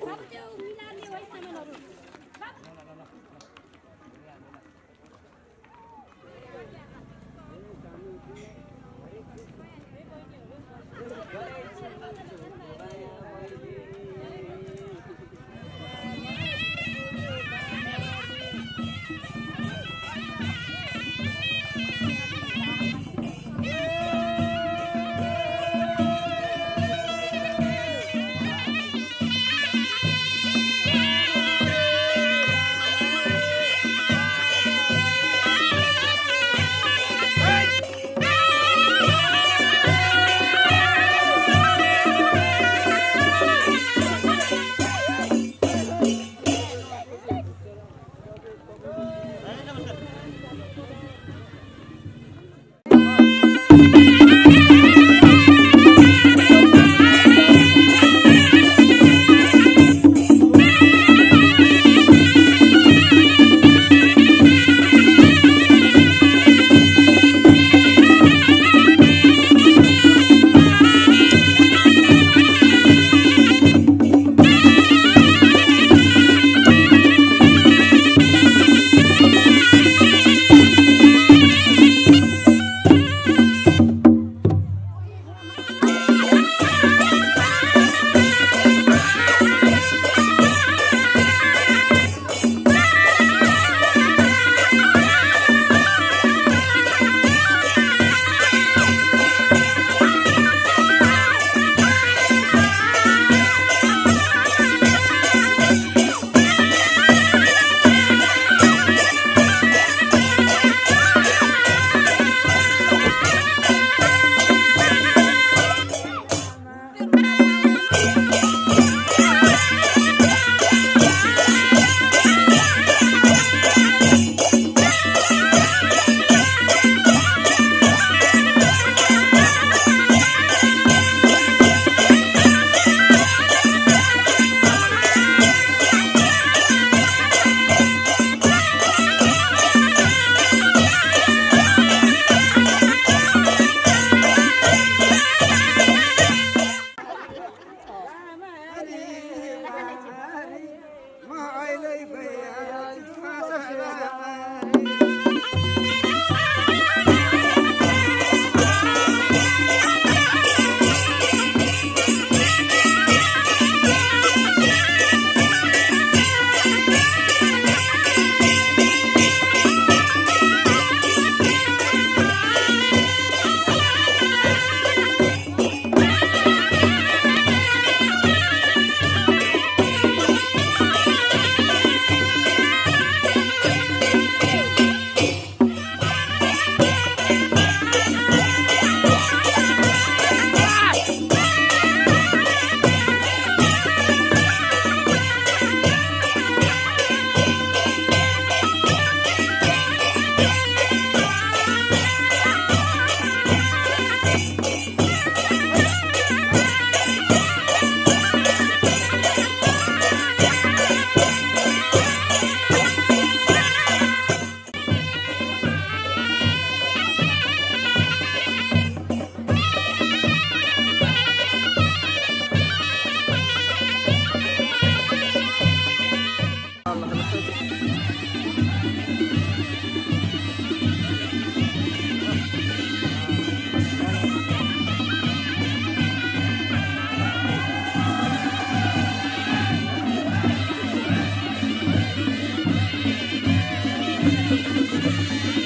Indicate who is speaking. Speaker 1: सबै मिलाने
Speaker 2: Thank you.